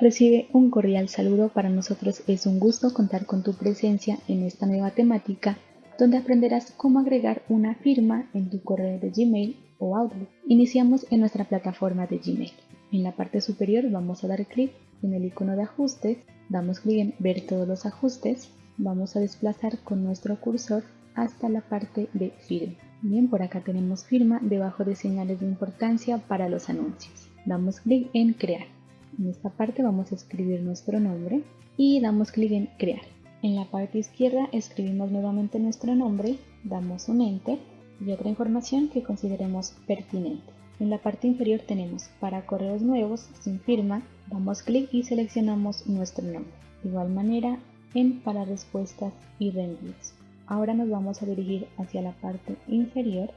Recibe un cordial saludo, para nosotros es un gusto contar con tu presencia en esta nueva temática donde aprenderás cómo agregar una firma en tu correo de Gmail o Outlook. Iniciamos en nuestra plataforma de Gmail. En la parte superior vamos a dar clic en el icono de ajustes, damos clic en ver todos los ajustes, vamos a desplazar con nuestro cursor hasta la parte de firma. Bien, por acá tenemos firma debajo de señales de importancia para los anuncios. Damos clic en crear. En esta parte vamos a escribir nuestro nombre y damos clic en crear. En la parte izquierda escribimos nuevamente nuestro nombre, damos un enter y otra información que consideremos pertinente. En la parte inferior tenemos para correos nuevos sin firma, damos clic y seleccionamos nuestro nombre. De igual manera en para respuestas y reenvíos. Ahora nos vamos a dirigir hacia la parte inferior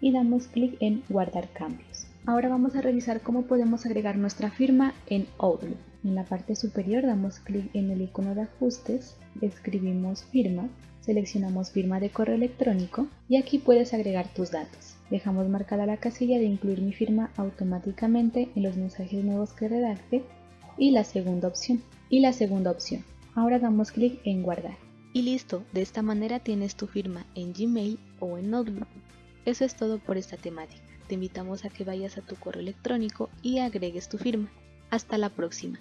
y damos clic en guardar cambios. Ahora vamos a revisar cómo podemos agregar nuestra firma en Outlook. En la parte superior damos clic en el icono de ajustes, escribimos firma, seleccionamos firma de correo electrónico y aquí puedes agregar tus datos. Dejamos marcada la casilla de incluir mi firma automáticamente en los mensajes nuevos que redacte y la segunda opción. Y la segunda opción. Ahora damos clic en guardar. Y listo, de esta manera tienes tu firma en Gmail o en Outlook. Eso es todo por esta temática. Te invitamos a que vayas a tu correo electrónico y agregues tu firma. Hasta la próxima.